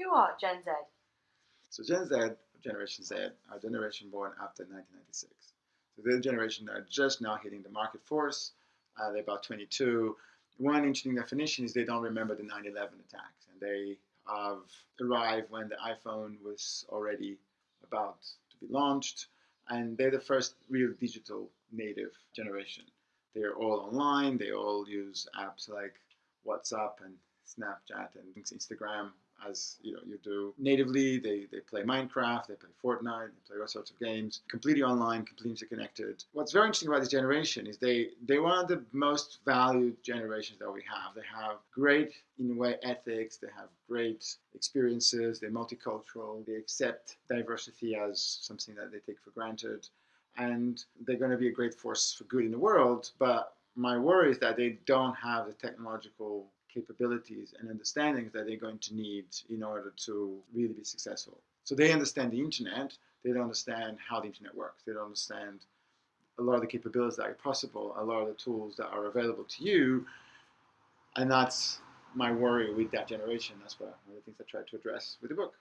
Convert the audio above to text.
Who are Gen Z? So Gen Z, Generation Z, are generation born after 1996. So they're the generation that are just now hitting the market force. Uh, they're about 22. One interesting definition is they don't remember the 9/11 attacks, and they have arrived when the iPhone was already about to be launched, and they're the first real digital native generation. They're all online. They all use apps like WhatsApp and Snapchat and Instagram as you know you do natively. They, they play Minecraft, they play Fortnite, they play all sorts of games, completely online, completely interconnected. What's very interesting about this generation is they they're one of the most valued generations that we have. They have great in a way ethics. They have great experiences. They're multicultural. They accept diversity as something that they take for granted, and they're going to be a great force for good in the world. But my worry is that they don't have the technological capabilities and understandings that they're going to need in order to really be successful. So they understand the internet, they don't understand how the internet works, they don't understand a lot of the capabilities that are possible, a lot of the tools that are available to you, and that's my worry with that generation. That's what one of the things I tried to address with the book.